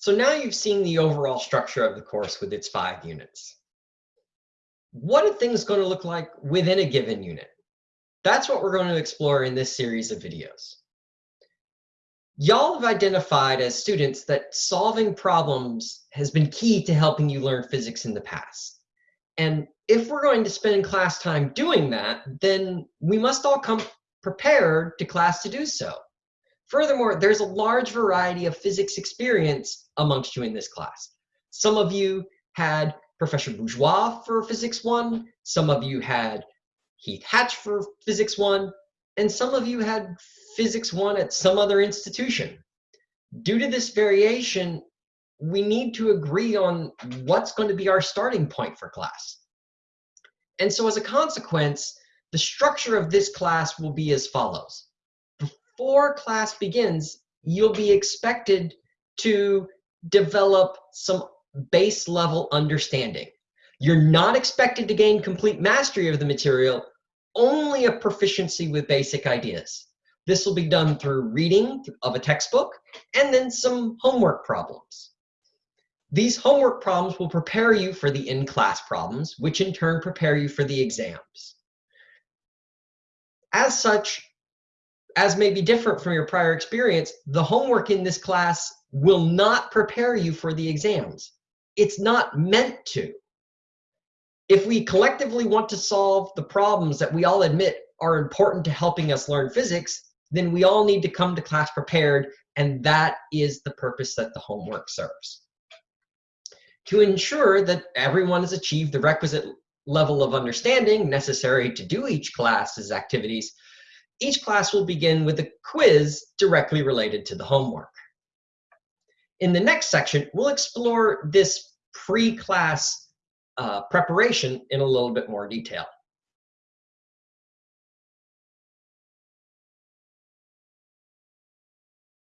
So now you've seen the overall structure of the course with its five units. What are things going to look like within a given unit? That's what we're going to explore in this series of videos. Y'all have identified as students that solving problems has been key to helping you learn physics in the past. And if we're going to spend class time doing that, then we must all come prepared to class to do so. Furthermore, there's a large variety of physics experience amongst you in this class. Some of you had Professor Bourgeois for Physics 1, some of you had Heath Hatch for Physics 1, and some of you had Physics 1 at some other institution. Due to this variation, we need to agree on what's going to be our starting point for class. And so as a consequence, the structure of this class will be as follows before class begins, you'll be expected to develop some base level understanding. You're not expected to gain complete mastery of the material, only a proficiency with basic ideas. This will be done through reading of a textbook and then some homework problems. These homework problems will prepare you for the in-class problems, which in turn prepare you for the exams. As such, as may be different from your prior experience, the homework in this class will not prepare you for the exams. It's not meant to. If we collectively want to solve the problems that we all admit are important to helping us learn physics, then we all need to come to class prepared, and that is the purpose that the homework serves. To ensure that everyone has achieved the requisite level of understanding necessary to do each class's activities, each class will begin with a quiz directly related to the homework. In the next section, we'll explore this pre-class uh, preparation in a little bit more detail.